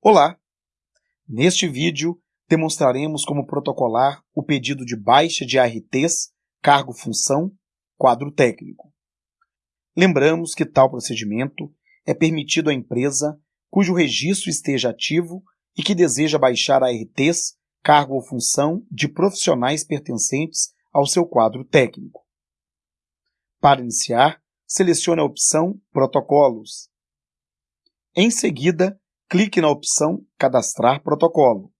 Olá! Neste vídeo, demonstraremos como protocolar o pedido de baixa de ARTs, cargo-função, quadro técnico. Lembramos que tal procedimento é permitido à empresa cujo registro esteja ativo e que deseja baixar ARTs, cargo ou função de profissionais pertencentes ao seu quadro técnico. Para iniciar, selecione a opção Protocolos. Em seguida, clique na opção Cadastrar protocolo.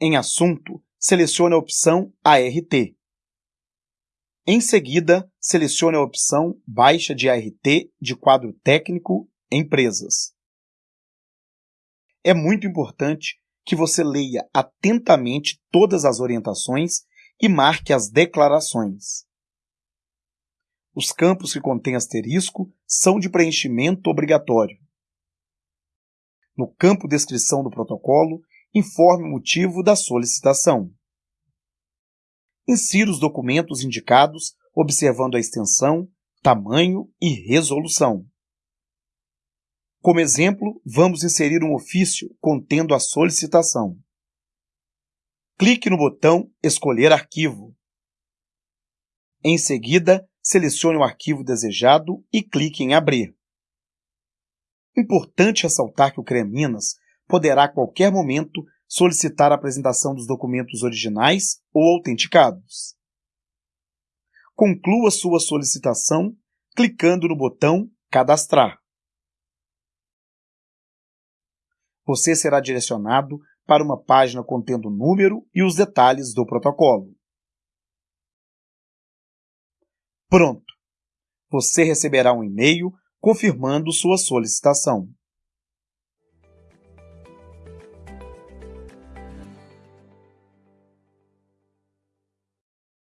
Em Assunto, selecione a opção ART. Em seguida, selecione a opção Baixa de ART de quadro técnico Empresas. É muito importante que você leia atentamente todas as orientações e marque as declarações. Os campos que contêm asterisco são de preenchimento obrigatório. No campo Descrição do protocolo, informe o motivo da solicitação. Insira os documentos indicados, observando a extensão, tamanho e resolução. Como exemplo, vamos inserir um ofício contendo a solicitação. Clique no botão Escolher arquivo. Em seguida, selecione o arquivo desejado e clique em Abrir. Importante ressaltar que o CREA Minas poderá a qualquer momento solicitar a apresentação dos documentos originais ou autenticados. Conclua sua solicitação clicando no botão Cadastrar. Você será direcionado para uma página contendo o número e os detalhes do protocolo. Pronto! Você receberá um e-mail confirmando sua solicitação.